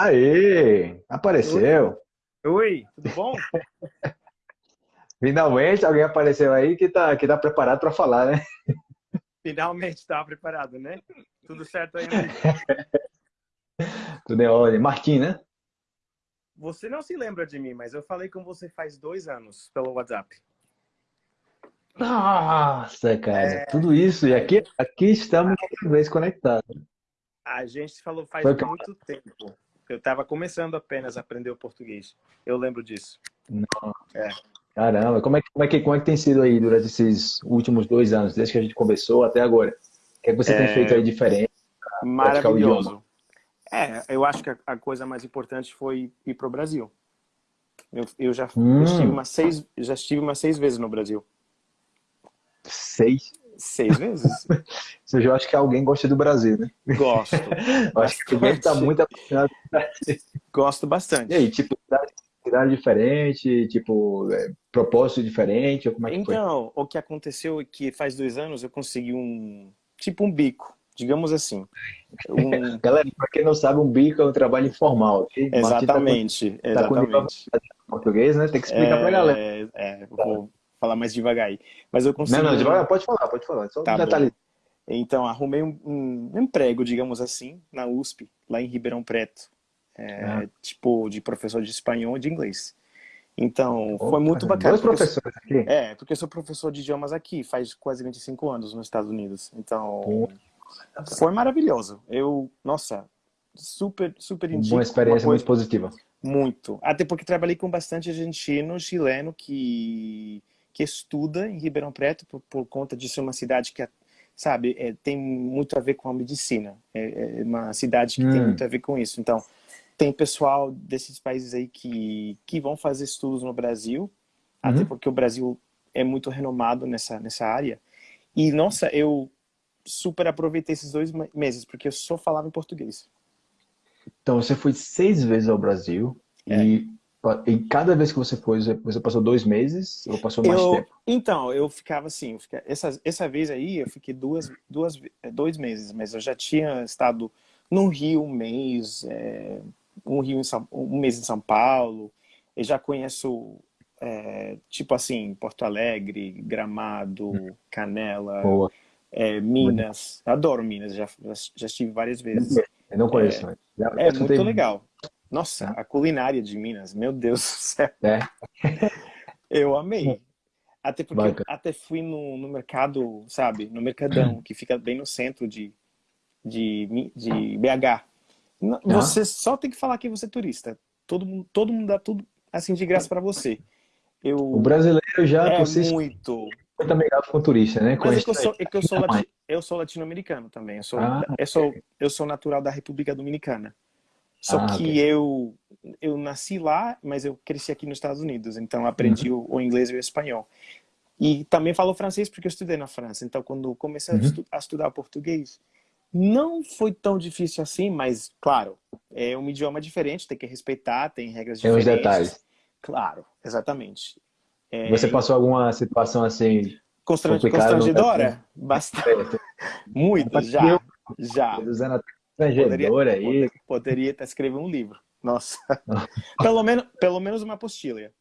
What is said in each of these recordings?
Aê! Apareceu! Oi, tudo bom? Finalmente alguém apareceu aí que tá, que tá preparado para falar, né? Finalmente estava preparado, né? Tudo certo aí, amigo? Tudo em ordem. Martim, né? Você não se lembra de mim, mas eu falei com você faz dois anos pelo WhatsApp. Nossa, cara, é... tudo isso. E aqui, aqui estamos outra vez conectados. A gente falou faz Foi muito que... tempo. Eu estava começando apenas a aprender o português. Eu lembro disso. Não. É. Caramba, como é, que, como, é que, como é que tem sido aí durante esses últimos dois anos, desde que a gente conversou até agora? O que, é que você é... tem feito aí diferente? Maravilhoso. É, eu acho que a, coisa mais importante foi ir para o Brasil. Eu, eu já hum. estive umas seis, já estive umas seis vezes no Brasil. Seis? Seis vezes. Você já acha que alguém gosta do Brasil, né? Gosto. eu acho que alguém está muito apaixonado. Gosto bastante. E aí, tipo, cidade diferente, tipo, é, propósito diferente, ou como é que então, foi? o que aconteceu é que faz dois anos eu consegui um, tipo um bico, digamos assim. Um... Galera, para quem não sabe, um bico é um trabalho informal, ok? Exatamente, tá com, exatamente. Tá com português, né? Tem que explicar é, pra galera. É, vou falar mais devagar aí. Mas eu consegui... Não, não, devagar, pode falar, pode falar. Só tá um detalhe. Então, arrumei um, um, emprego, digamos assim, na USP, lá em Ribeirão Preto. É, ah. Tipo, de professor de espanhol e de inglês. Então, Opa, foi muito bacana. Dois professores aqui? É, porque eu sou professor de idiomas aqui, faz quase 25 anos nos Estados Unidos. Então, Pô. foi maravilhoso. Eu, nossa, super, super indico. Uma experiência uma muito positiva. Muito. Até porque trabalhei com bastante argentino, chileno, que que estuda em Ribeirão Preto por, por conta de ser uma cidade que, sabe, é, tem muito a ver com a medicina. É, é uma cidade que hum. tem muito a ver com isso. Então, tem pessoal desses países aí que, que vão fazer estudos no Brasil, uhum. até porque o Brasil é muito renomado nessa, nessa área. E, nossa, eu super aproveitei esses dois meses, porque eu só falava em português. Então, você foi seis vezes ao Brasil é. e e cada vez que você foi, você passou dois meses ou passou mais eu, tempo? Então, eu ficava assim, eu fiquei, essa, essa vez aí eu fiquei duas, duas, é, dois meses, mas eu já tinha estado no Rio um mês, é, um, Rio São, um mês em São Paulo, eu já conheço, é, tipo assim, Porto Alegre, Gramado, hum. Canela, é, Minas, adoro Minas, já, já estive várias vezes. Eu não conheço. É, já, é muito legal. Nossa, a culinária de Minas, meu Deus do céu. É. Eu amei. Até porque eu até fui no, no mercado, sabe? No Mercadão, que fica bem no centro de, de, de BH. Você ah. só tem que falar que você é turista. Todo mundo, todo mundo dá tudo assim de graça para você. Eu, o brasileiro já é muito muito amigado com turista, né? Mas é que eu sou, é que eu sou, lati, eu sou latino-americano também. Eu sou, ah, eu, sou, eu sou natural da República Dominicana. Só ah, que okay. eu, eu nasci lá, mas eu cresci aqui nos Estados Unidos, então aprendi uhum. o, o, inglês e o espanhol. E também falo francês porque eu estudei na França, então quando comecei uhum. a, estu a estudar português, não foi tão difícil assim, mas claro, é um idioma diferente, tem que respeitar, tem regras tem diferentes. Tem os detalhes. Claro, exatamente. É... Você passou alguma situação assim constrangedora? Bastante. Muito, já. Já. Estrangeador aí. Poderia até escrever um livro. Nossa. pelo, menos, pelo menos uma apostila. É,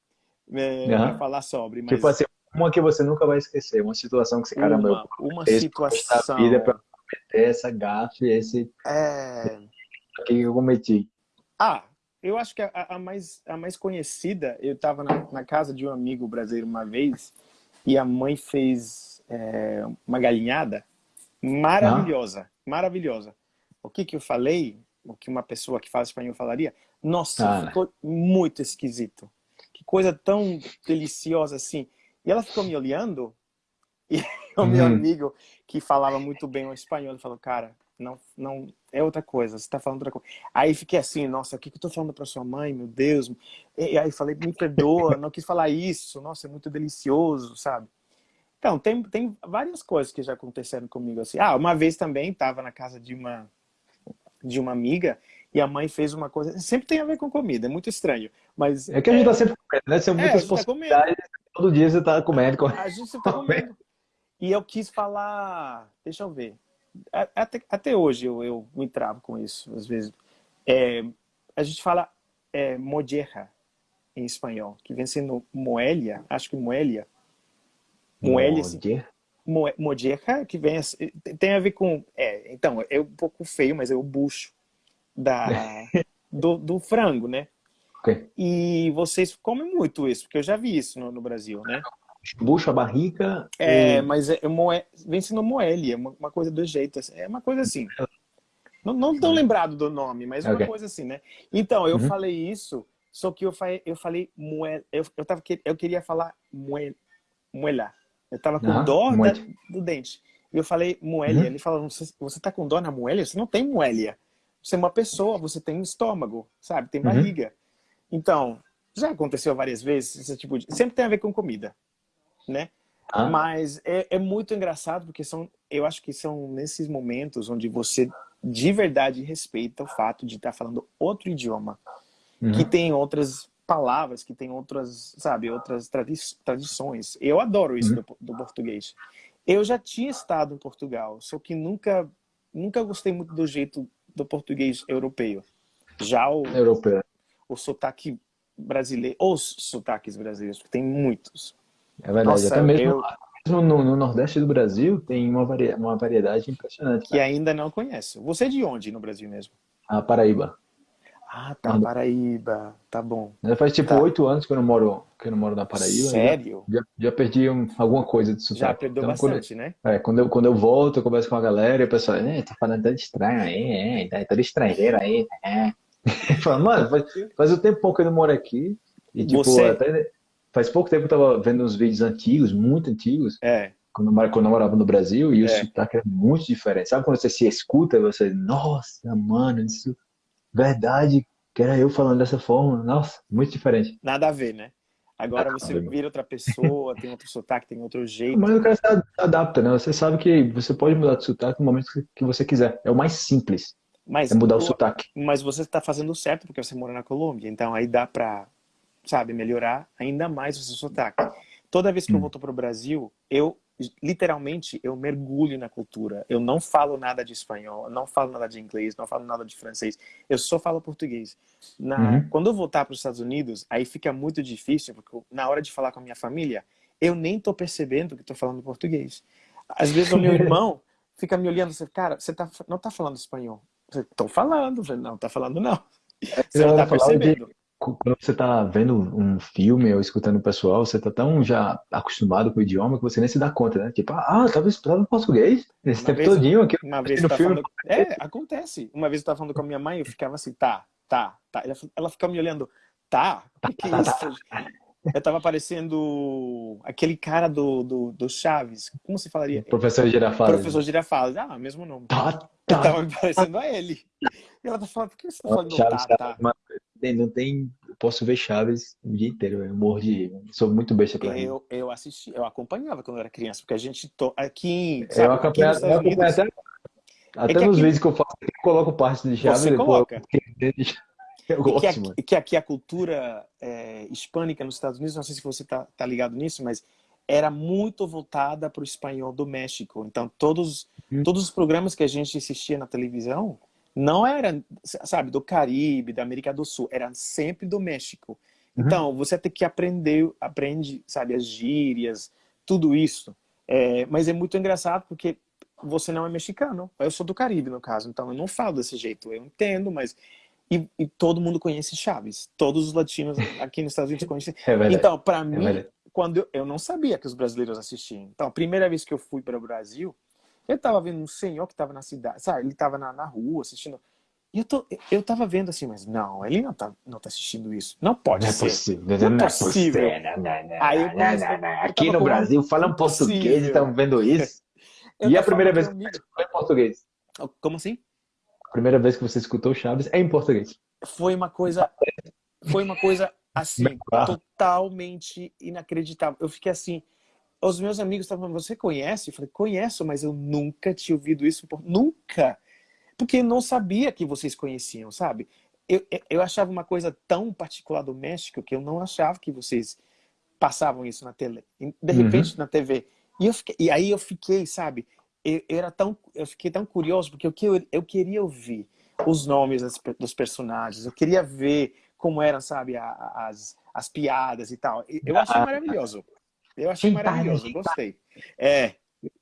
uhum. Falar sobre. Mas... Tipo assim, uma que você nunca vai esquecer. Uma situação que você, caramba, uma, uma situação. vida pra cometer essa gafe, esse. É. O que eu cometi? Ah, eu acho que a, a, mais, a mais conhecida, eu estava na, na, casa de um amigo brasileiro uma vez e a mãe fez é, uma galinhada maravilhosa, ah. maravilhosa o que, que eu falei, o que uma pessoa que fala espanhol falaria, nossa, ah, ficou muito esquisito. Que coisa tão deliciosa assim. E ela ficou me olhando e o meu hum. amigo que falava muito bem o espanhol falou, cara, não, não é outra coisa, você está falando outra coisa. Aí fiquei assim, nossa, o que, que eu tô falando para sua mãe, meu Deus? E aí falei, me perdoa, não quis falar isso, nossa, é muito delicioso, sabe? Então, tem, tem várias coisas que já aconteceram comigo assim. Ah, uma vez também estava na casa de uma de uma amiga e a mãe fez uma coisa. Sempre tem a ver com comida, é muito estranho. Mas, é que a gente é... tá sempre comendo, né? São é, muitas tá possibilidades. Tá todo dia você tá comendo. A gente tá comendo. E eu quis falar. Deixa eu ver. Até, até hoje eu, eu me travo com isso, às vezes. É, a gente fala é, mojerra em espanhol, que vem sendo moelia, acho que moelia. Moelia, Mo, mojerra, que vem tem a ver com, é, então, é um pouco feio, mas é o bucho da, do, do frango, né? Okay. E vocês comem muito isso, porque eu já vi isso no, no Brasil, né? Bucha, barriga. É, e... mas é, é moe... vem sendo moelle, é uma, uma, coisa do jeito. Assim, é uma coisa assim. Não, não tão lembrado do nome, mas é okay. uma coisa assim, né? Então, eu uhum. falei isso, só que eu falei, eu falei moel, eu, eu, tava, eu queria falar moel, moela. Eu tava com dó da, do dente. E eu falei moelia. Uhum. Ele falou, você, você tá com dó na moelia? Você não tem moelia. Você é uma pessoa, você tem um estômago, sabe? Tem uhum. barriga. Uhum. Então, já aconteceu várias vezes, esse tipo de... sempre tem a ver com comida, né? Ah. Mas é, é, muito engraçado porque são, eu acho que são nesses momentos onde você de verdade respeita o fato de estar falando outro idioma, uhum. que tem outras palavras, que tem outras, sabe, outras tradi tradições. Eu adoro isso uhum. do, do, português. Eu já tinha estado em Portugal, só que nunca, nunca gostei muito do jeito do português europeu. Já o, europeu o sotaque brasileiro, os sotaques brasileiros, porque tem muitos. É verdade, Nossa, até mesmo, eu... mesmo no, no, Nordeste do Brasil tem uma, vari... uma variedade impressionante. Que ainda não conheço. Você é de onde no Brasil mesmo? A Paraíba. Ah, tá, Paraíba, tá bom. Já faz tipo tá. oito tá. anos que eu não moro, que eu não moro na Paraíba. Sério? Já, já perdi um, alguma coisa de sotaque. Já perdeu então, bastante, quando, né? É, quando eu, quando eu volto, eu converso com a galera e o pessoal, é, tá falando tanto estranho aí, é, tá todo estrangeiro aí, é. Fala, mano, faz, faz um tempo que eu não moro aqui. E tipo, Você... até, faz pouco tempo eu tava vendo uns vídeos antigos, muito antigos. É. Quando, eu, quando eu morava no Brasil, e é. o sotaque é muito diferente. Sabe quando você se escuta, você, nossa, mano, isso verdade, que era eu falando dessa forma. Nossa, muito diferente. Nada a ver, né? Agora você vira outra pessoa, tem outro sotaque, tem outro jeito. Mas o cara se adapta, né? Você sabe que você pode mudar de sotaque no momento que você quiser. É o mais simples. Mas, é mudar o, o sotaque. Mas você está fazendo certo porque você mora na Colômbia, então aí dá para, sabe, melhorar ainda mais o seu sotaque. Toda vez que hum. eu volto para o Brasil, eu literalmente eu mergulho na cultura. Eu não falo nada de espanhol, não falo nada de inglês, não falo nada de francês. Eu só falo português. Na, uhum. Quando eu voltar para os Estados Unidos, aí fica muito difícil porque na hora de falar com a minha família, eu nem tô percebendo que estou falando português. Às vezes o meu irmão fica me olhando, assim, cara, você tá, não tá falando espanhol. Estou falando. Não, tá falando não. Você não tá percebendo. Quando você tá vendo um filme ou escutando o pessoal, você tá tão já acostumado com o idioma que você nem se dá conta, né? Tipo, ah, tava estudando português esse uma tempo vez, todinho aqui. Uma vez no filme. Falando... É, acontece. Uma vez eu tava falando com a minha mãe, eu ficava assim, tá, tá, tá. Ela, ela ficava me olhando, tá? O que, é tá, tá, isso? Tá, eu tava parecendo aquele cara do, do, do Chaves. Como se falaria? Professor Girafales. Professor Girafales. Ah, mesmo nome. Tá, tá. Eu tava me parecendo a ele. E ela tá falando, por que você tá falando Chaves, tá, tá? Não tem... Posso ver Chaves o dia inteiro. Eu morro de... Sou muito besta pra eu, Eu assisti, eu acompanhava quando eu era criança, porque a gente... To... Aqui, sabe, eu aqui eu acompanho até... Até é nos aqui... vídeos que eu faço, eu coloco parte de Chaves. Você coloca. Eu gosto, que, aqui, que aqui a cultura é, hispânica nos Estados Unidos, não sei se você está tá ligado nisso, mas era muito voltada para o espanhol do México. Então, todos, hum. todos os programas que a gente assistia na televisão não eram, sabe, do Caribe, da América do Sul, eram sempre do México. Uhum. Então, você tem que aprender, aprende, sabe, as gírias, tudo isso. É, mas é muito engraçado porque você não é mexicano. Eu sou do Caribe, no caso, então eu não falo desse jeito. Eu entendo, mas e, e, todo mundo conhece Chaves. Todos os latinos aqui nos Estados Unidos conhecem. É então, para é mim, verdade. quando eu, eu, não sabia que os brasileiros assistiam. Então, a primeira vez que eu fui para o Brasil, eu estava vendo um senhor que estava na cidade, sabe? Ele estava na, na rua assistindo. E eu, tô, eu tava vendo assim, mas não, ele não tá, não tá assistindo isso. Não pode não é ser. É possível. Não, não é possível. Não, não, Aí eu Aqui no Brasil falam português e estão vendo isso. e a primeira vez que você foi em português? Como assim? A primeira vez que você escutou Chaves é em português. Foi uma coisa, foi uma coisa assim, totalmente inacreditável. Eu fiquei assim, os meus amigos estavam falando, você conhece? Eu falei, conheço, mas eu nunca tinha ouvido isso, nunca. Porque não sabia que vocês conheciam, sabe? Eu, eu achava uma coisa tão particular do México que eu não achava que vocês passavam isso na tele. De repente, uhum. na TV. E, eu fiquei, e aí eu fiquei, sabe? eu, eu, era tão, eu fiquei tão curioso porque eu, eu, queria ouvir os nomes dos personagens, eu queria ver como eram, sabe, as, as piadas e tal. Eu achei maravilhoso. Eu achei maravilhoso, gostei. É.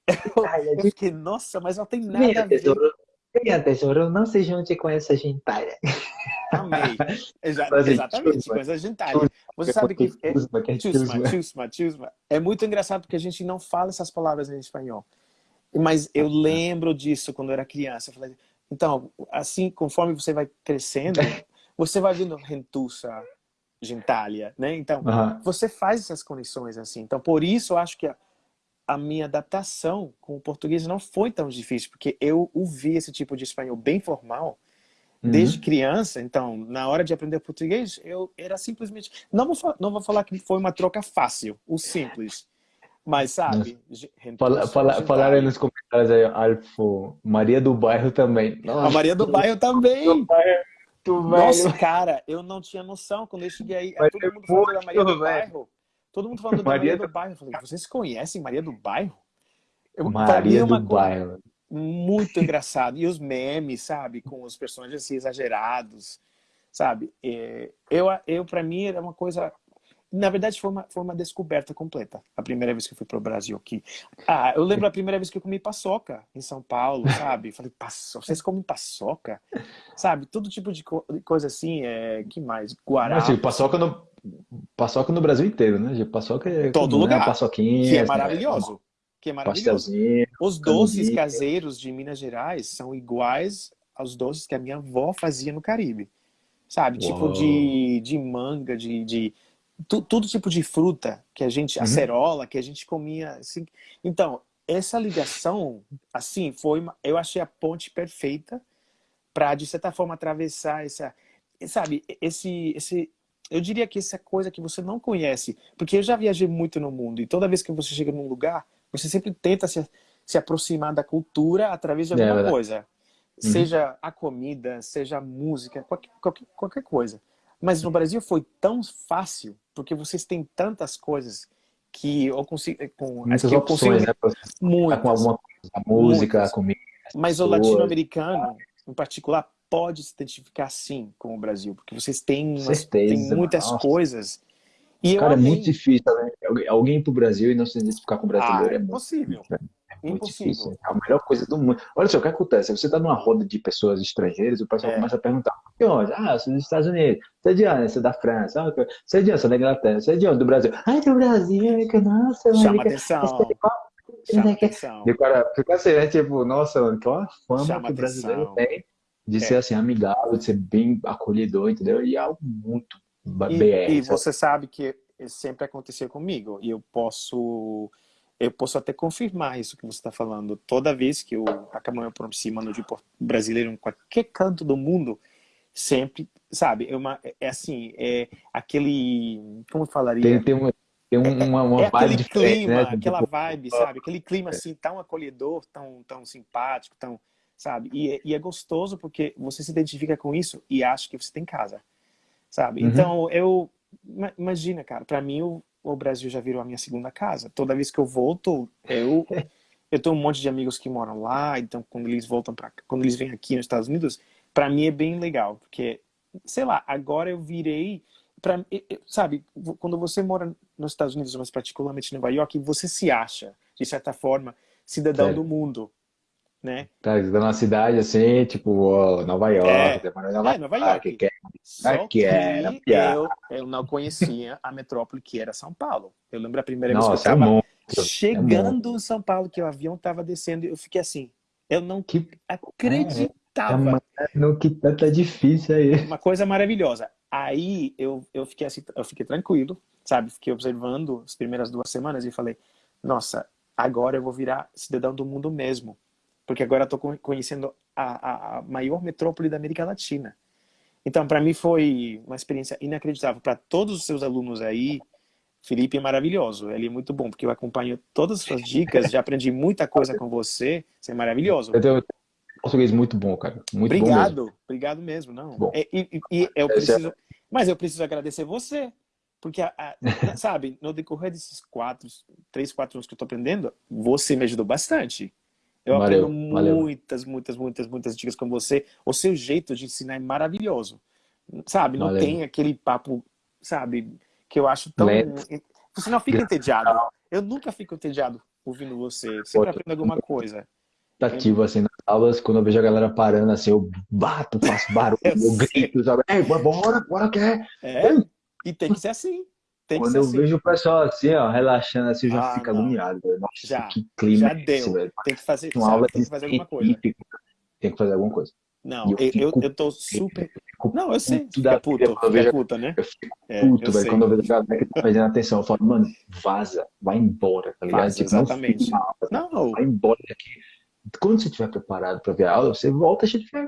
Eu, fiquei, nossa, mas não tem nada a ver. Venha, tesouro, não se junte com essa gentalha. Amei. Exa exatamente, com essa gentalha. Você sabe que é, chusma, chusma, chusma. É muito engraçado porque a gente não fala essas palavras em espanhol. Mas eu lembro disso quando eu era criança. Eu falei, então, assim, conforme você vai crescendo, você vai vendo rentuça, gentalha, né? Então, você faz essas conexões assim. Então, por isso eu acho que a, a minha adaptação com o português não foi tão difícil, porque eu ouvi esse tipo de espanhol bem formal uhum. desde criança. Então, na hora de aprender português, eu era simplesmente... Não vou, não vou falar que foi uma troca fácil, o simples. Mas, sabe... Fala, fala, falaram nos comentários aí, Alfo, Maria do Bairro também. Nossa. A Maria do Bairro também! Nossa, cara, eu não tinha noção. Quando eu cheguei aí, Mas todo mundo falando da Maria do velho. Bairro. Todo mundo falando Maria da Maria do Bairro. Eu falei, vocês conhecem Maria do Bairro? Eu, Maria é do Bairro. Muito engraçado. E os memes, sabe? Com os personagens assim, exagerados, sabe? É, eu, eu para mim, era uma coisa na verdade, foi uma, foi uma descoberta completa. A primeira vez que eu fui para o Brasil aqui. Ah, eu lembro a primeira vez que eu comi paçoca em São Paulo, sabe? Falei, paçoca, vocês comem paçoca? Sabe? Todo tipo de co coisa assim, é... que mais? Guará. Assim, paçoca no, paçoca no Brasil inteiro, né? Paçoca é todo lugar. Né? Paçoquinha. Que é maravilhoso. Né? Que é maravilhoso. Os doces caseiros de Minas Gerais são iguais aos doces que a minha avó fazia no Caribe. Sabe? Tipo Uou. Tipo de, de manga, de, de tu, todo tipo de fruta que a gente, uhum. acerola, que a gente comia. Assim. Então, essa ligação, assim, foi uma, eu achei a ponte perfeita para, de certa forma, atravessar essa, sabe, esse, esse, eu diria que essa coisa que você não conhece, porque eu já viajei muito no mundo e toda vez que você chega num lugar, você sempre tenta se, se aproximar da cultura através de é alguma é coisa. Uhum. Seja a comida, seja a música, qualquer, qualquer, qualquer coisa. Mas no Brasil foi tão fácil, porque vocês têm tantas coisas que eu consigo... Com, muitas que opções, eu consigo, né? Muitas, com alguma coisa, a música, muitas. a comida. Mas o latino-americano, em particular, pode se identificar sim com o Brasil, porque vocês têm, umas, têm muitas Nossa. coisas. E Cara, é muito difícil, né? Alguém ir pro Brasil e não se identificar com o brasileiro ah, é, é impossível. Muito muito difícil. É a melhor coisa do mundo. Olha só, o que acontece? Você está numa roda de pessoas estrangeiras, o pessoal é. começa a perguntar: de onde? Ah, eu sou dos Estados Unidos. Você é de onde? Você é da França. Ah, você é de onde? Você é da Inglaterra. Você é de onde? Do Brasil. Ah, do Brasil. Nossa, Chama atenção. Chama atenção. E o cara fica assim, né? Tipo, nossa, qual a fama Chama que o brasileiro tem de é. ser assim, amigável, de ser bem acolhedor, entendeu? E é algo muito e, BR. E você sabe que sempre aconteceu comigo. E eu posso eu posso até confirmar isso que você está falando. Toda vez que eu acabo me aproximando de brasileiro em qualquer canto do mundo, sempre, sabe, é, uma, é assim, é aquele, como eu falaria? Tem, tem uma, tem uma, uma é, é aquele clima, né? aquela vibe, sabe? Aquele clima assim, tão acolhedor, tão, tão simpático, tão, sabe? E, e é gostoso porque você se identifica com isso e acha que você tem casa, sabe? Uhum. Então, eu, imagina, cara, para mim, eu, o Brasil já virou a minha segunda casa. Toda vez que eu volto, eu eu tenho um monte de amigos que moram lá, então quando eles voltam para quando eles vêm aqui nos Estados Unidos, para mim é bem legal, porque sei lá, agora eu virei para sabe, quando você mora nos Estados Unidos, mas particularmente em Nova York, você se acha, de certa forma, cidadão é. do mundo né? Tá, numa cidade assim, tipo, Nova York, é, Nova, é, Nova York. Que, Só que, era eu, eu não conhecia a metrópole que era São Paulo. Eu lembro a primeira Nossa, vez que eu estava é chegando é em São Paulo, que o avião estava descendo, eu fiquei assim, eu não que... acreditava. É, que tá difícil aí. Uma coisa maravilhosa. Aí eu, eu fiquei assim, eu fiquei tranquilo, sabe? Fiquei observando as primeiras duas semanas e falei, nossa, agora eu vou virar cidadão do mundo mesmo porque agora estou conhecendo a, a, maior metrópole da América Latina. Então, para mim foi uma experiência inacreditável. Para todos os seus alunos aí, Felipe é maravilhoso, ele é muito bom, porque eu acompanho todas as suas dicas, já aprendi muita coisa com você, você é maravilhoso. Eu tenho português muito bom, cara. Muito obrigado, bom mesmo. obrigado mesmo, não. Bom. É, e, e, eu preciso, mas eu preciso agradecer você, porque, a, a, sabe, no decorrer desses quatro, três, quatro anos que eu estou aprendendo, você me ajudou bastante. Eu valeu, aprendo valeu. muitas, muitas, muitas, muitas dicas com você. O seu jeito de ensinar é maravilhoso. Sabe, não valeu. tem aquele papo, sabe, que eu acho tão... Lento. Você não fica entediado. Eu nunca fico entediado ouvindo você. Sempre aprendo alguma coisa. Ativo, assim, nas aulas, quando eu vejo a galera parando, assim, eu bato, faço barulho, eu, eu grito, sabe? Ei, bora, bora, que é. É, e tem que ser assim. Tem Quando eu assim. vejo o pessoal assim, ó, relaxando assim, eu já ah, fico agoniado. Nossa, já, que clima já é esse, deu. velho. Tem que fazer, Uma sabe, aula tem que fazer alguma coisa. Tem que fazer alguma coisa. Não, eu, eu, eu, tô super... Não, eu sei, fica puto, fica vejo, puta, né? Eu fico é, puto, velho, quando eu vejo a galera que tá fazendo atenção, eu falo, mano, vaza, vai embora, tá ligado? Vaza, tipo, exatamente. Não, não, vai embora daqui. Quando você estiver preparado para ver a aula, você volta,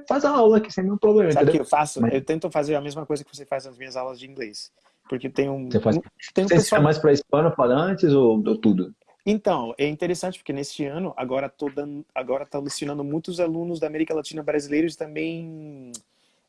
faz a aula aqui sem nenhum problema. Sabe o que eu faço? Mas... Eu tento fazer a mesma coisa que você faz nas minhas aulas de inglês. Porque tem um. Você, faz... tem um você pessoal... mais para hispanofalantes ou, ou tudo? Então, é interessante porque neste ano, agora estou agora tá lecionando muitos alunos da América Latina brasileiros também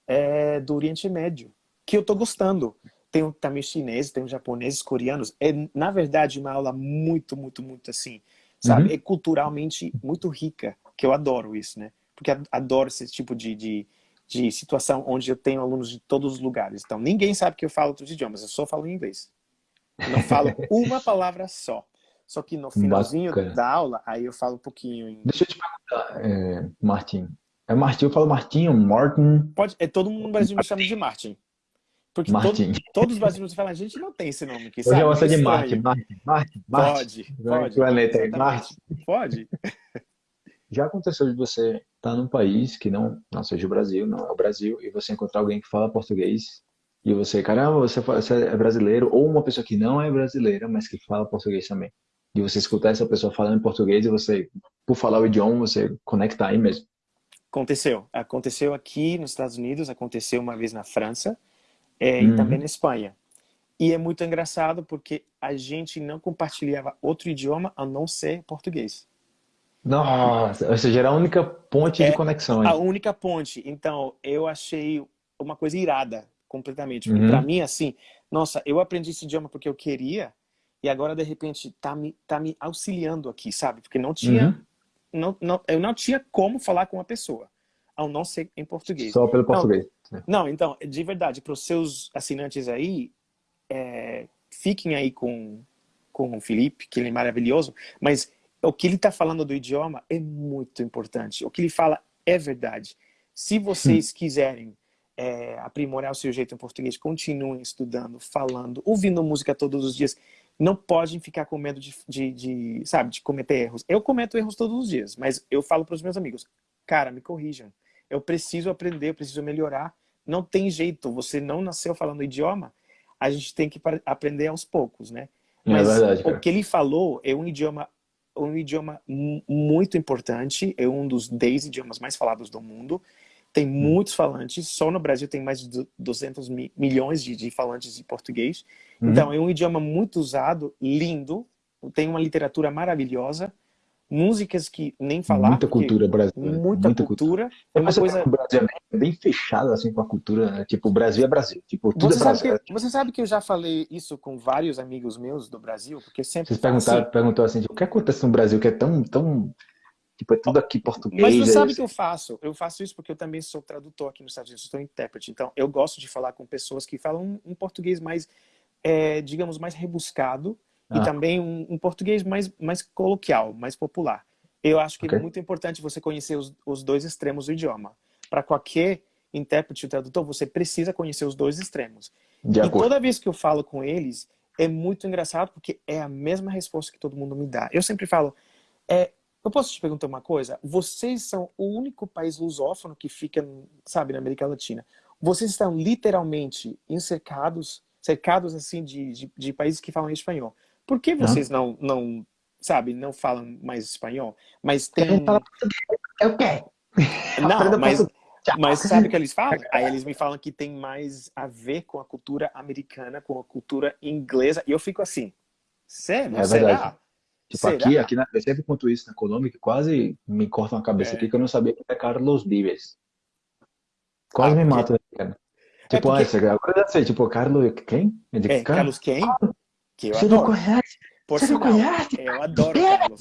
é, do Oriente Médio, que eu estou gostando. Tem também chineses, tem japoneses, coreanos. É, na verdade, uma aula muito, muito, muito assim, sabe? Uhum. É culturalmente muito rica, que eu adoro isso, né? Porque adoro esse tipo de, de, de situação onde eu tenho alunos de todos os lugares. Então, ninguém sabe que eu falo outros idiomas, eu só falo inglês. Eu não falo uma palavra só. Só que no finalzinho Bacana. da aula, aí eu falo um pouquinho em... Deixa eu te perguntar, é, Martin. É Martin, eu falo Martinho, Martin... Pode, é, todo mundo no Brasil me chama de Martin. Porque Martin. Todo, todos os brasileiros falam, a gente não tem esse nome aqui, sabe? Hoje eu gosto de Martin, Martin, Martin, Martin. Pode, pode. Martin. Pode. Já aconteceu de você estar tá num país que não, não seja o Brasil, não é o Brasil, e você encontrar alguém que fala português, e você, caramba, você, você é brasileiro, ou uma pessoa que não é brasileira, mas que fala português também. E você escutar essa pessoa falando português e você, por falar o idioma, você conecta aí mesmo. Aconteceu. Aconteceu aqui nos Estados Unidos, aconteceu uma vez na França é, uhum. e também na Espanha. E é muito engraçado porque a gente não compartilhava outro idioma a não ser português. Nossa, ou seja, era a única ponte é de conexão. A única ponte. Então, eu achei uma coisa irada, completamente. Uhum. Para mim, assim, nossa, eu aprendi esse idioma porque eu queria, e agora, de repente, tá me, tá me auxiliando aqui, sabe? Porque não tinha, uhum. não, não, eu não tinha como falar com uma pessoa, ao não ser em português. Só pelo português. Não, não então, de verdade, para os seus assinantes aí, é, fiquem aí com, com o Felipe, que ele é maravilhoso, mas o que ele está falando do idioma é muito importante. O que ele fala é verdade. Se vocês quiserem é, aprimorar o seu jeito em português, continuem estudando, falando, ouvindo música todos os dias. Não podem ficar com medo de, de, de sabe, de cometer erros. Eu cometo erros todos os dias, mas eu falo para os meus amigos, cara, me corrijam. Eu preciso aprender, eu preciso melhorar. Não tem jeito, você não nasceu falando idioma, a gente tem que aprender aos poucos, né? É mas é verdade, o que ele falou é um idioma um idioma muito importante, é um dos 10 idiomas mais falados do mundo. Tem hum. muitos falantes, só no Brasil tem mais de 200 mi milhões de, de, falantes de português. Uhum. Então, é um idioma muito usado, lindo, tem uma literatura maravilhosa, músicas que nem falar. Muita cultura brasileira. Muita, muita cultura. cultura. É uma coisa... O Brasil é bem fechado assim com a cultura, né? Tipo, o Brasil é Brasil. Tipo, tudo você é Brasil. Sabe que, você sabe que eu já falei isso com vários amigos meus do Brasil, porque sempre... Vocês perguntaram, assim, perguntou assim, tipo, o que acontece no Brasil que é tão... tão... Tipo, é tudo aqui português. Mas você é sabe o que eu faço? Eu faço isso porque eu também sou tradutor aqui nos Estados Unidos, sou intérprete. Então, eu gosto de falar com pessoas que falam um português mais, é, digamos, mais rebuscado ah. e também um, um português mais, mais coloquial, mais popular. Eu acho que okay. é muito importante você conhecer os, os dois extremos do idioma. Para qualquer intérprete ou tradutor, você precisa conhecer os dois extremos. De e acordo. toda vez que eu falo com eles, é muito engraçado porque é a mesma resposta que todo mundo me dá. Eu sempre falo, é, eu posso te perguntar uma coisa? Vocês são o único país lusófono que fica, sabe, na América Latina. Vocês estão literalmente encercados, cercados assim de, de, de países que falam espanhol. Por que vocês não, não sabe, não falam mais espanhol, mas tem... Eu quero. Não, mas, mas sabe o que eles falam? Aí eles me falam que tem mais a ver com a cultura americana, com a cultura inglesa, e eu fico assim, sério? É será? Tipo, Será? aqui, aqui na, eu sempre conto isso na Colômbia, que quase me corta uma cabeça é. aqui, que eu não sabia que era Carlos Vives. Quase ah, me mata, né, cara. É tipo, é porque... ah, agora eu sei, tipo, Carlos quem? É, Carlos quem? Que eu Você adoro. não conhece? Por Você sinal, não conhece? Eu adoro é, Carlos.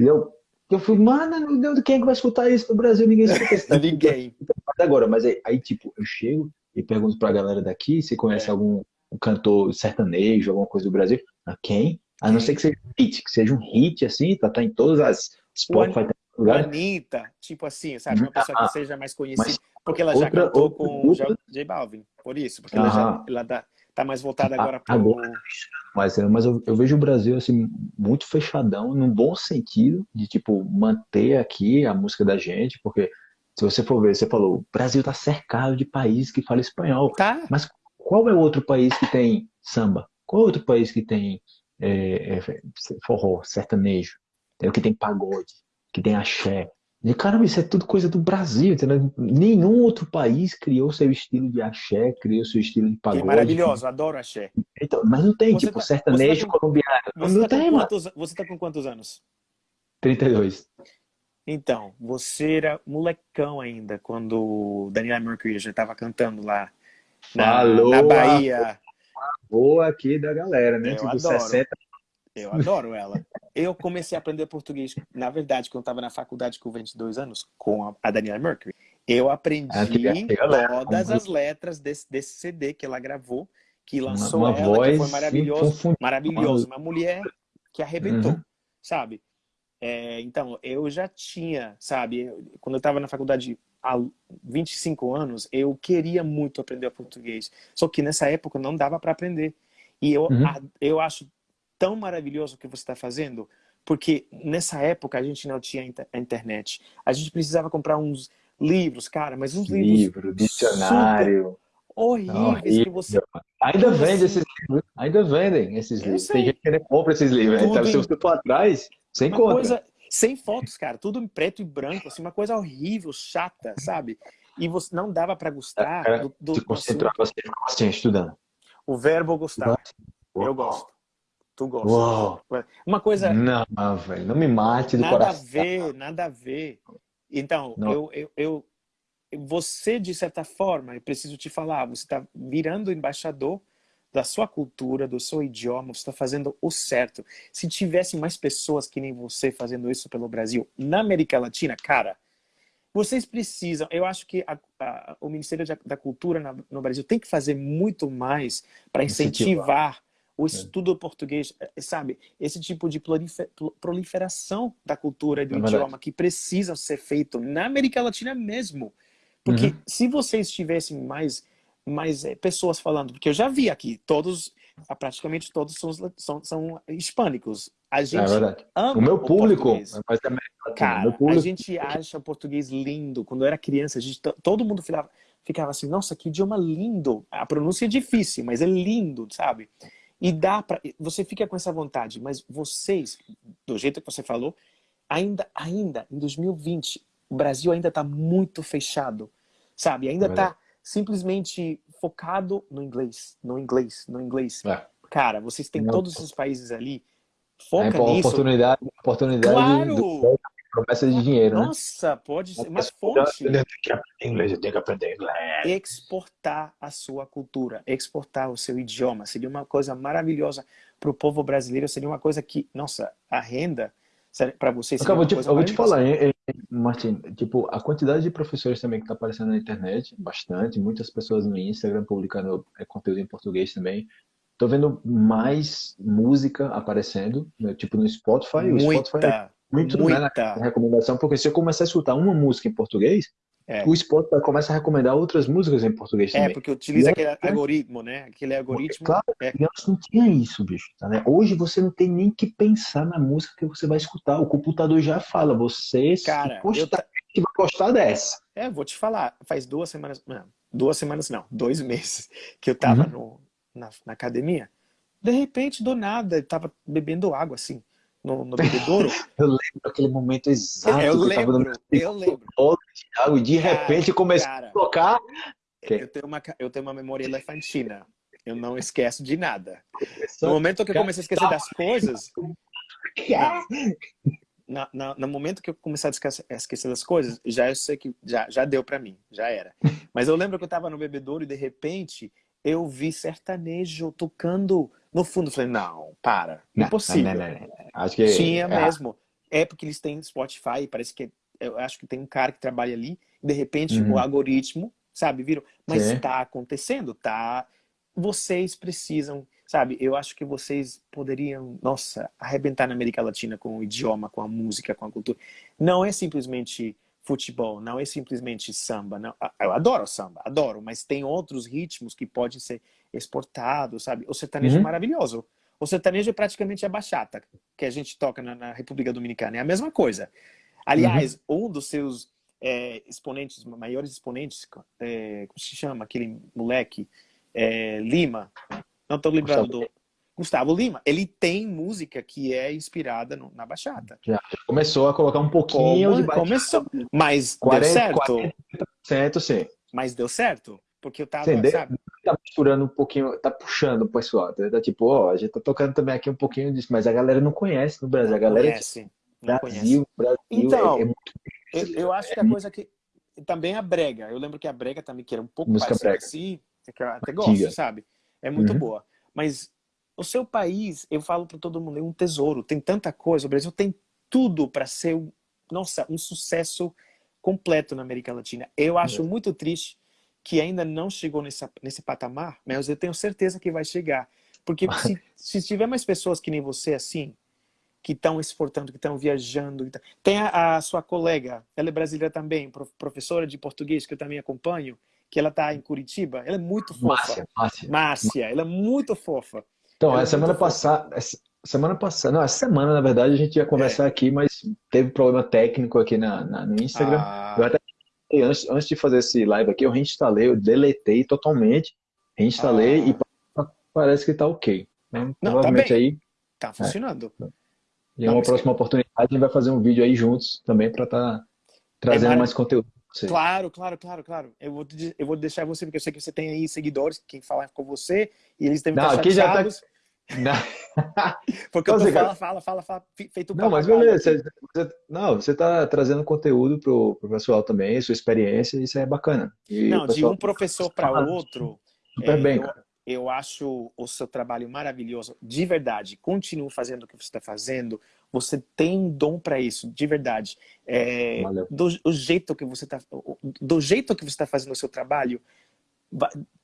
e eu, eu fui, mano, quem é que vai escutar isso no Brasil? Ninguém escuta isso. Ninguém. Agora, mas aí, aí, tipo, eu chego e pergunto pra galera daqui se conhece é. algum um cantor sertanejo, alguma coisa do Brasil. A quem? A não ser que seja um hit, que seja um hit, assim, tá, tá em todas as Spotify. Tá Anitta, tipo assim, sabe? Uma pessoa que ah, seja mais conhecida. Porque ela já outra, cantou com o J Balvin, por isso. Porque ela já ela dá, tá mais voltada agora para agora, Mas, mas eu, eu, vejo o Brasil, assim, muito fechadão, num bom sentido, de, tipo, manter aqui a música da gente, porque se você for ver, você falou, o Brasil tá cercado de países que falam espanhol. Tá. Mas qual é o outro país que tem samba? Qual é outro país que tem é, é, forró, sertanejo? Tem, que tem pagode, que tem axé. E, caramba, isso é tudo coisa do Brasil, entendeu? Nenhum outro país criou seu estilo de axé, criou seu estilo de pagode. Que maravilhoso, adoro axé. Então, mas não tem, você tipo, tá, sertanejo tá com, colombiano. Você não tá tem, quantos, Você tá com quantos anos? 32. Então, você era molecão ainda, quando Daniela Mercury já estava cantando lá na, Falou na Bahia. Boa aqui da galera, né? Eu tipo, adoro. 60. Eu adoro ela. Eu comecei a aprender português, na verdade, quando eu estava na faculdade com 22 anos, com a Daniela Mercury. Eu aprendi ah, todas as letras desse, desse CD que ela gravou, que lançou uma, uma ela, voz que foi maravilhoso. Maravilhoso. Uma mulher que arrebentou, uhum. sabe? É, então, eu já tinha, sabe? Quando eu estava na faculdade há 25 anos, eu queria muito aprender português. Só que nessa época não dava para aprender. E eu, uhum. eu acho tão maravilhoso o que você está fazendo, porque nessa época a gente não tinha a internet. A gente precisava comprar uns livros, cara, mas uns livros... Livro, dicionário... Horríveis que você... Ainda vende esses livros, ainda vendem esses livros. Tem gente que compra esses livros. Então, se você for atrás, você encontra. Coisa sem fotos, cara, tudo em preto e branco, assim, uma coisa horrível, chata, sabe? E você não dava para gostar é, do, do, se concentrar, você ficava assim, estudando. O verbo gostar. Eu gosto. Tu gosta. Uou. Uma coisa. Não, velho, não me mate do nada coração. Nada a ver, nada a ver. Então, eu, eu, eu, você, de certa forma, eu preciso te falar, você está virando embaixador da sua cultura, do seu idioma, você está fazendo o certo. Se tivesse mais pessoas que nem você fazendo isso pelo Brasil, na América Latina, cara, vocês precisam, eu acho que a, a, o Ministério da Cultura na, no Brasil tem que fazer muito mais para incentivar o é. estudo é. português, eh, sabe? Esse tipo de proliferação da cultura e do é idioma que precisa ser feito na América Latina mesmo. Porque uhum. se vocês tivessem mais mas é, pessoas falando, porque eu já vi aqui, todos, ah, praticamente todos são, são, são hispânicos. A é gente é ama o meu público, o mas Cara, público... a gente acha o português lindo. Quando eu era criança, a gente, todo mundo ficava, ficava assim, nossa, que idioma lindo. A pronúncia é difícil, mas é lindo, sabe? E dá para você fica com essa vontade, mas vocês, do jeito que você falou, ainda, ainda em 2020, o Brasil ainda está muito fechado, sabe? Ainda está simplesmente focado no inglês, no inglês, no inglês. É. Cara, vocês têm Não. todos os países ali, foca é, nisso. Oportunidade, oportunidade claro! do, promessa de dinheiro, né? Nossa, pode ser uma fonte. Eu tenho que aprender inglês, eu tenho que aprender inglês. Exportar a sua cultura, exportar o seu idioma, seria uma coisa maravilhosa para o povo brasileiro, seria uma coisa que, nossa, a renda para vocês eu vou, te, eu vou te falar, hein, Martin, tipo, a quantidade de professores também que está aparecendo na internet, bastante, muitas pessoas no Instagram publicando é, conteúdo em português também. Tô vendo mais música aparecendo, né, tipo no Spotify. Muita, o Spotify é muito muita. Né, recomendação, porque se eu começar a escutar uma música em português, é. O Spotify começa a recomendar outras músicas em português é, também. É, porque utiliza aquele é, algoritmo, né? Aquele algoritmo. Claro, é. e antes não tinha isso, bicho. Tá, né? Hoje você não tem nem que pensar na música que você vai escutar. O computador já fala, você Cara, gostar, eu... vai gostar dessa. É, vou te falar, faz duas semanas, não, duas semanas não, dois meses que eu tava uhum. no, na, na academia. De repente, do nada, eu tava bebendo água, assim no, no bebedouro. eu lembro aquele momento exato. Eu lembro, no... eu lembro. E de repente começou a tocar. Eu tenho, uma, eu tenho uma memória elefantina. Eu não esqueço de nada. No momento que eu comecei a esquecer das coisas... Na, na, no momento que eu comecei a esquecer, a esquecer das coisas, já eu sei que já, já deu para mim, já era. Mas eu lembro que eu tava no bebedouro e de repente eu vi sertanejo tocando No fundo, eu falei, não, para, não, impossível. Não, não, acho que Tinha é... mesmo. É porque eles têm Spotify, parece que, eu acho que tem um cara que trabalha ali, de repente uhum. o algoritmo, sabe, viram? Mas está acontecendo, tá? Vocês precisam, sabe, eu acho que vocês poderiam, nossa, arrebentar na América Latina com o idioma, com a música, com a cultura. Não é simplesmente futebol, não é simplesmente samba. Não. Eu adoro samba, adoro, mas tem outros ritmos que podem ser exportados, sabe? O sertanejo é uhum. é maravilhoso. O sertanejo é praticamente a bachata que a gente toca na, na República Dominicana. É a mesma coisa. Aliás, uhum. um dos seus é, exponentes, maiores exponentes, é, como se chama aquele moleque? É, Lima. Não estou lembrando do... Gustavo Lima, ele tem música que é inspirada no, na bachata. Já começou a colocar um pouquinho Como, de bachata. Começou, mas 40, deu certo. 40%, sim. Mas deu certo, porque eu tava, sabe? Tá misturando um pouquinho, tá puxando o pessoal. Tá, tá tipo, ó, a gente tá tocando também aqui um pouquinho disso, mas a galera não conhece no Brasil. Não a galera conhece, não Brasil, conhece. Brasil então, é, é muito... eu, eu, acho que a coisa que também a brega. Eu lembro que a brega também que era um pouco Música parecida assim, que eu até gosto, sabe? É muito uhum. boa. Mas o seu país, eu falo para todo mundo, é um tesouro. Tem tanta coisa. O Brasil tem tudo para ser, nossa, um sucesso completo na América Latina. Eu acho é. muito triste que ainda não chegou nessa, nesse patamar, mas eu tenho certeza que vai chegar. Porque se, se tiver mais pessoas que nem você assim, que estão exportando, que estão viajando. Tem a, a, sua colega, ela é brasileira também, professora de português, que eu também acompanho, que ela está em Curitiba. Ela é muito fofa. Márcia, Márcia. Márcia, ela é muito fofa. Então, a semana passada, semana passada, não, essa semana, na verdade, a gente ia conversar é. aqui, mas teve problema técnico aqui na, na no Instagram. Ah. Eu até, antes, antes de fazer esse live aqui, eu reinstalei, eu deletei totalmente, reinstalei ah. e parece que tá ok. Né? Não, tá bem. aí. Tá funcionando. É. E em uma próxima oportunidade a gente vai fazer um vídeo aí juntos também para estar tá trazendo é mais conteúdo. Claro, claro, claro, claro. Eu vou, eu vou deixar você, porque eu sei que você tem aí seguidores que falam com você e eles devem estar aqui chateados. Já tá... Porque então, eu tô fala, fala, fala, fala, feito Não, mas beleza. Você, não, você está trazendo conteúdo pro, pro pessoal também, sua experiência, isso é bacana. E não, de um professor para outro. Super é, bem, cara eu acho o seu trabalho maravilhoso, de verdade. Continue fazendo o que você está fazendo. Você tem um dom para isso, de verdade. É, do, do, jeito que você está, do jeito que você está fazendo o seu trabalho,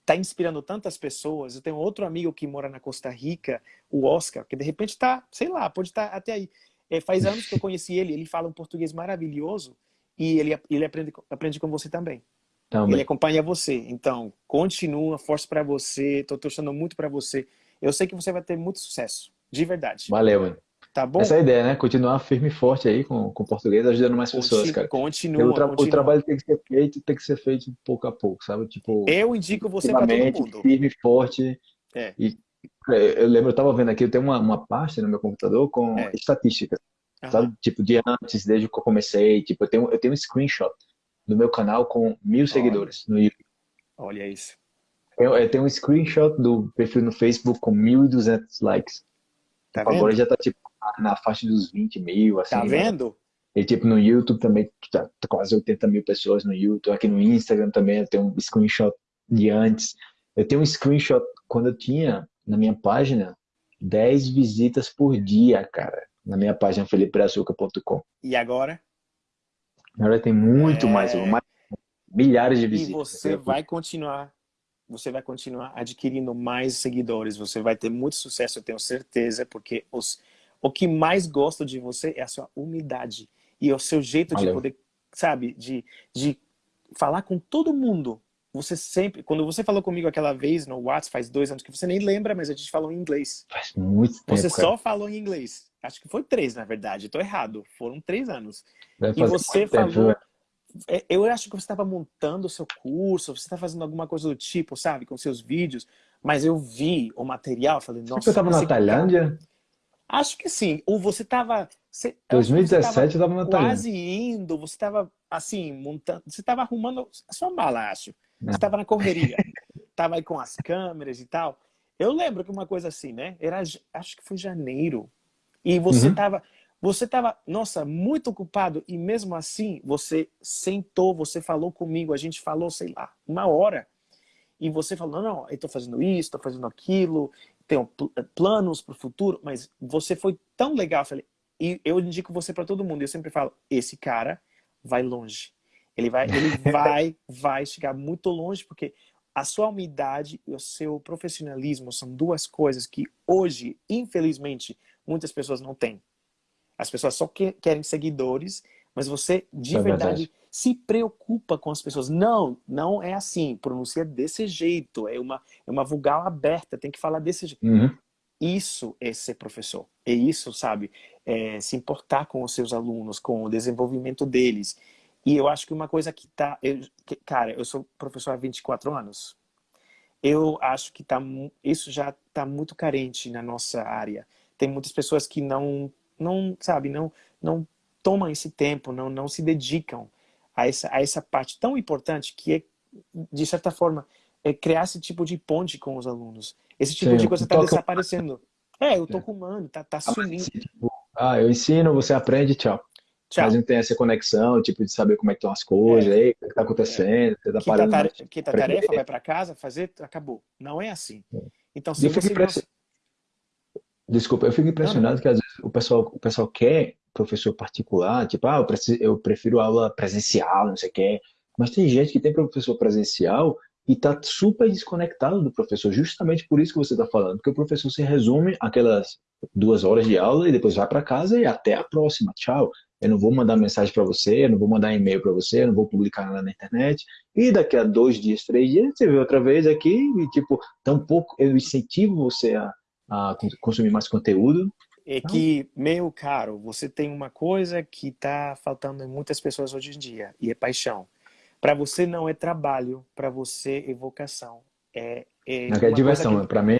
está inspirando tantas pessoas. Eu tenho outro amigo que mora na Costa Rica, o Oscar, que de repente está, sei lá, pode estar tá até aí. É, faz anos que eu conheci ele. Ele fala um português maravilhoso e ele ele aprende aprende com você também. Também. Ele acompanha você. Então, continua, força para você. Tô torcendo muito para você. Eu sei que você vai ter muito sucesso, de verdade. Valeu, mano. Tá bom? Essa é a ideia, né? Continuar firme e forte aí com, com o português, ajudando mais pessoas, cara. Continua, o, tra continua. o trabalho tem que ser feito, tem que ser feito pouco a pouco, sabe? Tipo, eu indico você para todo mundo. Firme e forte. É. E, eu lembro, eu tava vendo aqui, eu tenho uma, uma pasta no meu computador com é. estatísticas. Uhum. Sabe? Tipo, de antes, desde que eu comecei, tipo, eu tenho, eu tenho um screenshot do meu canal com mil seguidores no YouTube. Olha isso. Eu, eu, tenho um screenshot do perfil no Facebook com 1.200 likes. Tá tipo, Agora já tá tipo na faixa dos 20 mil, assim. Tá vendo? Né? E tipo no YouTube também tá, tá quase 80 mil pessoas no YouTube. Aqui no Instagram também eu tenho um screenshot de antes. Eu tenho um screenshot quando eu tinha na minha página 10 visitas por dia, cara. Na minha página felipeazuca.com. E agora? Agora tem muito é... mais, mais, milhares de visitas. E você vai continuar, você vai continuar adquirindo mais seguidores, você vai ter muito sucesso, eu tenho certeza, porque os, o que mais gosto de você é a sua humildade e o seu jeito Valeu. de poder, sabe, de, de falar com todo mundo. Você sempre, quando você falou comigo aquela vez no WhatsApp, faz dois anos que você nem lembra, mas a gente falou em inglês. Faz muito tempo. Você só falou em inglês. Acho que foi três, na verdade. Estou errado. Foram três anos. E você falou... Tempo, é, eu acho que você estava montando o seu curso, você está fazendo alguma coisa do tipo, sabe? Com seus vídeos. Mas eu vi o material, falei, nossa... Você estava na Tailândia? Acho que sim. Ou você estava... 2017 eu estava na. Quase indo, você estava, assim, montando... Você estava arrumando a sua mala, acho. Você estava na correria. Estava aí com as câmeras e tal. Eu lembro que uma coisa assim, né? Era, acho que foi janeiro. E você estava, uhum. você estava, nossa, muito ocupado e mesmo assim você sentou, você falou comigo, a gente falou, sei lá, uma hora. E você falou, não, não eu estou fazendo isso, estou fazendo aquilo, tenho planos para o futuro, mas você foi tão legal. Eu falei, e eu indico você para todo mundo. Eu sempre falo, esse cara vai longe. Ele vai, ele vai, vai chegar muito longe, porque a sua humildade e o seu profissionalismo são duas coisas que hoje, infelizmente, muitas pessoas não têm. As pessoas só que, querem seguidores, mas você, de é verdade, verdade, se preocupa com as pessoas. Não, não é assim. Pronuncia desse jeito. É uma, é uma vogal aberta. Tem que falar desse jeito. Uhum. Isso é ser professor. É isso, sabe? É se importar com os seus alunos, com o desenvolvimento deles. E eu acho que uma coisa que tá... Eu, que, cara, eu sou professor há 24 anos. Eu acho que tá, isso já está muito carente na nossa área. Tem muitas pessoas que não, não sabe, não, não tomam esse tempo, não, não se dedicam a essa, a essa parte tão importante que é, de certa forma, é criar esse tipo de ponte com os alunos. Esse tipo Sim, de coisa está desaparecendo. É, eu tô é. com mano, tá, tá sumindo. Tipo, ah, eu ensino, você aprende, tchau. tchau. Mas não tem essa conexão, tipo, de saber como é que estão as coisas, é. aí, o que está acontecendo, é. tá parando. Tarefa, que tá tarefa, vai para casa, fazer, acabou. Não é assim. É. Então, se você... Impress... Desculpa, eu fico impressionado não, não. que às vezes o pessoal, o pessoal quer professor particular, tipo, ah, eu, preciso, eu prefiro aula presencial, não sei o que. Mas tem gente que tem professor presencial e está super desconectado do professor, justamente por isso que você está falando, porque o professor se resume aquelas duas horas de aula e depois vai para casa e até a próxima, tchau. Eu não vou mandar mensagem para você, eu não vou mandar e-mail para você, eu não vou publicar nada na internet. E daqui a dois dias, três dias, você vê outra vez aqui e, tipo, tampouco eu incentivo você a, a consumir mais conteúdo. É que, meu caro, você tem uma coisa que está faltando em muitas pessoas hoje em dia, e é paixão. Para você não é trabalho, para você é vocação. É, é, é diversão, para mim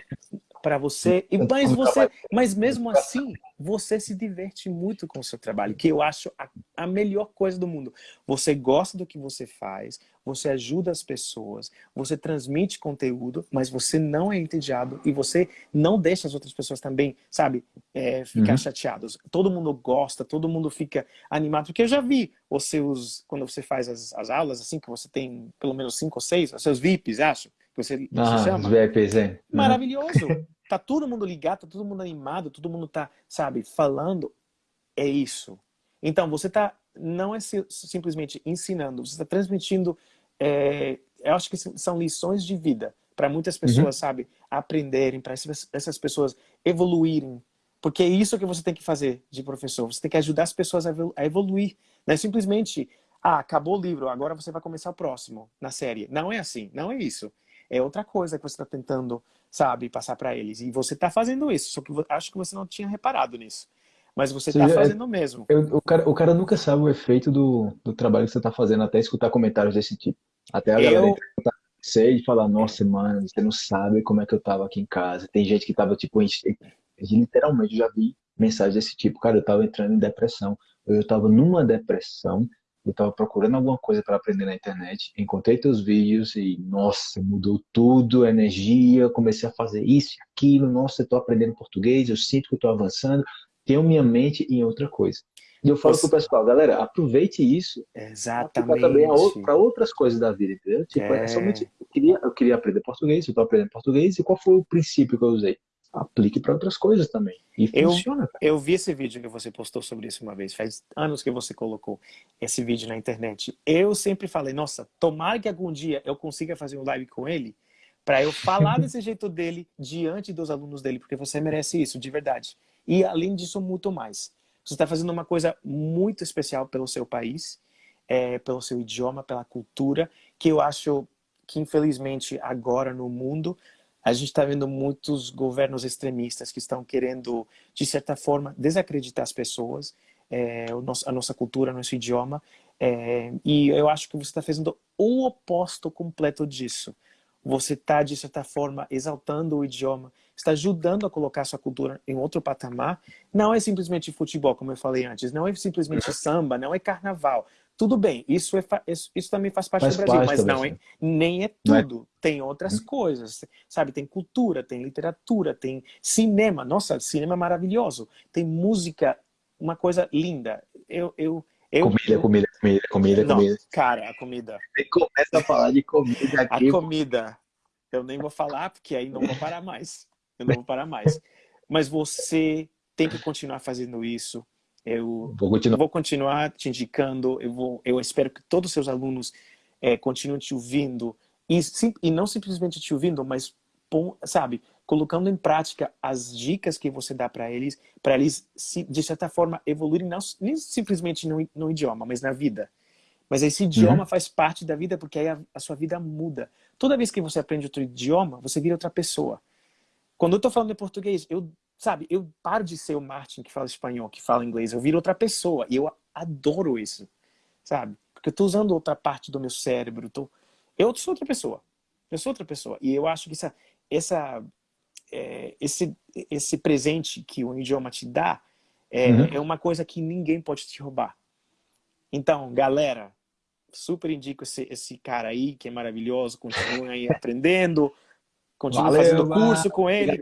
para você. E, mas, você mas mesmo assim, você se diverte muito com o seu trabalho, que eu acho a, a, melhor coisa do mundo. Você gosta do que você faz, você ajuda as pessoas, você transmite conteúdo, mas você não é entediado e você não deixa as outras pessoas também, sabe, é, ficar uhum. chateados. Todo mundo gosta, todo mundo fica animado, porque eu já vi os seus, quando você faz as, as aulas, assim, que você tem pelo menos cinco ou seis, os seus VIPs, acho você, ah, chama. VIPs, é. Maravilhoso. tá todo mundo ligado, tá todo mundo animado, todo mundo tá, sabe, falando. É isso. Então, você tá, não é simplesmente ensinando, você está transmitindo, é, eu acho que são lições de vida para muitas uhum. pessoas, uhum. sabe, aprenderem, para essas pessoas evoluírem. Porque é isso que você tem que fazer de professor. Você tem que ajudar as pessoas a evoluir. Não é simplesmente, ah, acabou o livro, agora você vai começar o próximo na série. Não é assim, não é isso é outra coisa que você está tentando, sabe, passar para eles. E você está fazendo isso, só que acho que você não tinha reparado nisso. Mas você está fazendo mesmo. Eu, o, cara, o cara nunca sabe o efeito do, do trabalho que você está fazendo até escutar comentários desse tipo. Até a eu... galera sei e falar, nossa, mano, você não sabe como é que eu tava aqui em casa. Tem gente que tava, tipo, literalmente, já vi mensagens desse tipo, cara, eu tava entrando em depressão. Eu tava numa depressão eu estava procurando alguma coisa para aprender na internet, encontrei teus vídeos e, nossa, mudou tudo, energia, comecei a fazer isso e aquilo, nossa, eu estou aprendendo português, eu sinto que estou avançando, tenho minha mente em outra coisa. E eu falo Você... pro pessoal, galera, aproveite isso Exatamente. também para outras coisas da vida, entendeu? Tipo, é. é somente, eu queria, eu queria aprender português, eu estou aprendendo português, e qual foi o princípio que eu usei? Aplique para outras coisas também. E eu, funciona. Cara. Eu vi esse vídeo que você postou sobre isso uma vez. Faz anos que você colocou esse vídeo na internet. Eu sempre falei, nossa, tomara que algum dia eu consiga fazer um live com ele para eu falar desse jeito dele diante dos alunos dele, porque você merece isso, de verdade. E além disso, muito mais. Você está fazendo uma coisa muito especial pelo seu país, é, pelo seu idioma, pela cultura, que eu acho que infelizmente agora no mundo a gente está vendo muitos governos extremistas que estão querendo, de certa forma, desacreditar as pessoas, é, a nossa cultura, nosso idioma. É, e eu acho que você está fazendo o oposto completo disso. Você está, de certa forma, exaltando o idioma, está ajudando a colocar a sua cultura em outro patamar. Não é simplesmente futebol, como eu falei antes, não é simplesmente samba, não é carnaval. Tudo bem, isso, é, isso, isso também faz parte faz do Brasil, mas não é, nem é, é tudo. É. Tem outras hum. coisas, sabe? Tem cultura, tem literatura, tem cinema. Nossa, cinema é maravilhoso. Tem música, uma coisa linda. Eu, eu, eu, comida, comida, comida, comida, não, comida. Cara, a comida. Você começa a falar de comida aqui. A comida. Eu nem vou falar, porque aí não vou parar mais. Eu não vou parar mais. Mas você tem que continuar fazendo isso. Eu vou continuar, vou continuar te indicando. Eu, vou, eu espero que todos os seus alunos é, continuem te ouvindo. E, sim, e não simplesmente te ouvindo, mas, sabe, colocando em prática as dicas que você dá para eles, para eles, de certa forma, evoluírem, não, nem simplesmente no, no idioma, mas na vida. Mas esse idioma uhum. faz parte da vida porque aí a, a, sua vida muda. Toda vez que você aprende outro idioma, você vira outra pessoa. Quando eu estou falando em português, eu, sabe, eu paro de ser o Martin que fala espanhol, que fala inglês, eu viro outra pessoa. E eu adoro isso, sabe? Porque eu estou usando outra parte do meu cérebro. Tô... Eu sou outra pessoa. Eu sou outra pessoa. E eu acho que essa, essa, é, esse, esse presente que o idioma te dá é, uhum. é uma coisa que ninguém pode te roubar. Então, galera, super indico esse, esse cara aí, que é maravilhoso, continua aí aprendendo, continua Valeu, fazendo curso com ele,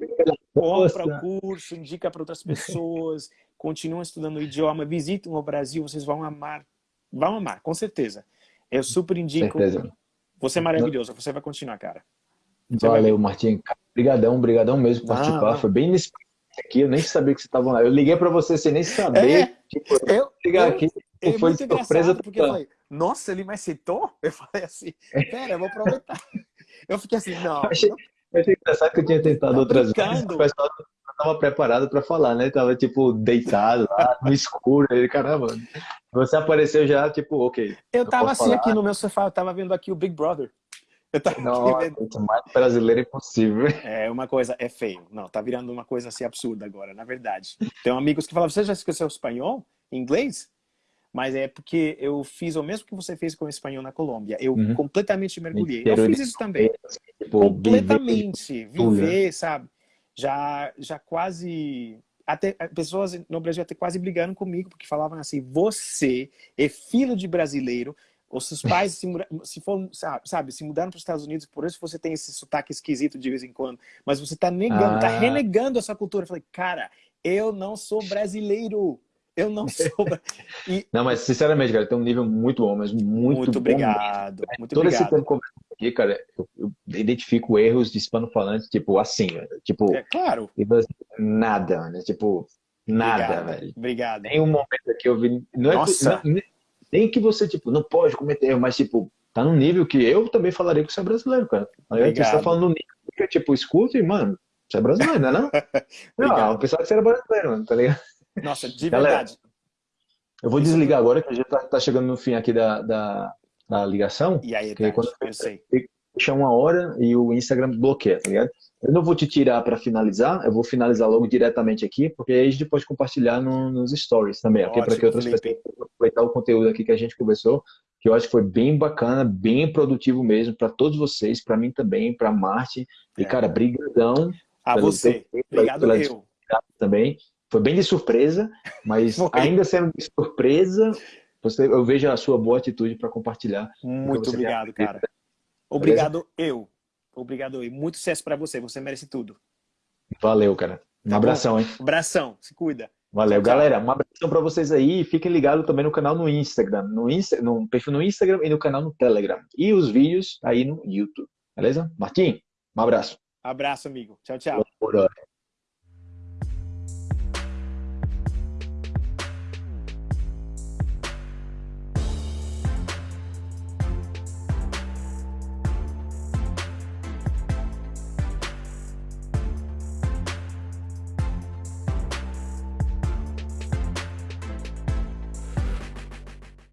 compra o curso, indica para outras pessoas, continua estudando o idioma, visitem o Brasil, vocês vão amar, vão amar, com certeza. Eu super indico, certeza. você é maravilhoso, você vai continuar, cara. Você Valeu, vai... Martim. Obrigadão, brigadão mesmo por participar, foi bem nesse aqui, eu nem sabia que você estava lá. Eu liguei para você sem nem saber. É, tipo, eu, ligar eu, aqui, é foi surpresa. Porque eu falei, nossa, ele me aceitou? Eu falei assim, pera, eu vou aproveitar. Eu fiquei assim, não. Eu achei, eu achei engraçado que eu tinha tentado tá outras vezes. O pessoal não estava preparado para falar, né? Tava, tipo, deitado lá, no escuro. Ele, caramba, você apareceu já, tipo, ok. Eu tava assim falar. aqui no meu sofá, eu tava vendo aqui o Big Brother. Eu tava Nossa, vendo... mais brasileiro é impossível. É uma coisa, é feio. Não, tá virando uma coisa assim absurda agora, na verdade. Tem amigos que falam, você já esqueceu espanhol? Inglês? Mas é porque eu fiz o mesmo que você fez com o espanhol na Colômbia. Eu uhum. completamente mergulhei. Eu fiz isso também. Tipo, completamente. Viver, viver, sabe? Já, já quase... Até, pessoas no Brasil até quase brigaram comigo, porque falavam assim, você é filho de brasileiro, os seus pais se, se for, sabe, se mudaram para os Estados Unidos, por isso você tem esse sotaque esquisito de vez em quando, mas você está negando, está ah. renegando essa cultura. Eu falei, cara, eu não sou brasileiro. Eu não sou. E... Não, mas sinceramente, cara, tem um nível muito bom, mas muito, muito obrigado. Bom. Muito Todo obrigado. esse tempo aqui, cara, eu, eu identifico erros de hispano-falantes, tipo, assim, tipo. É claro. Nada, né? Tipo, nada, obrigado, velho. Obrigado. Tem um momento que eu vi. Não é, Nossa. Não, nem que você, tipo, não pode cometer erro, mas, tipo, tá num nível que eu também falaria que você é brasileiro, cara. Aí você tá falando no nível que, tipo, escuta e, mano, você é brasileiro, não é não? não, eu pensava que você era brasileiro, mano, tá ligado? Nossa, de Galera, verdade. Eu vou desligar agora, que a gente tá, tá chegando no fim aqui da, da, da ligação. E aí, tá, quando eu sei. Deixa uma hora e o Instagram bloqueia, tá ligado? Eu não vou te tirar para finalizar, eu vou finalizar logo diretamente aqui, porque aí a gente pode compartilhar no, nos stories também, ok? Para que outras Felipe. pessoas aproveitar o conteúdo aqui que a gente conversou, que eu acho que foi bem bacana, bem produtivo mesmo, para todos vocês, para mim também, para Marte. E, é. cara, brigadão. A você. Obrigado eu. Também. Foi bem de surpresa, mas ainda sendo de surpresa, você, eu vejo a sua boa atitude para compartilhar. Muito obrigado, cara. Obrigado eu. Obrigado eu. Muito sucesso para você. Você merece tudo. Valeu, cara. Um tá abração, bom? hein? Abração. Se cuida. Valeu, tchau, galera. Um abração para vocês aí. Fiquem ligados também no canal no Instagram. No, Insta, no perfil no Instagram e no canal no Telegram. E os vídeos aí no YouTube. Beleza? Martim, um abraço. Abraço, amigo. Tchau, tchau.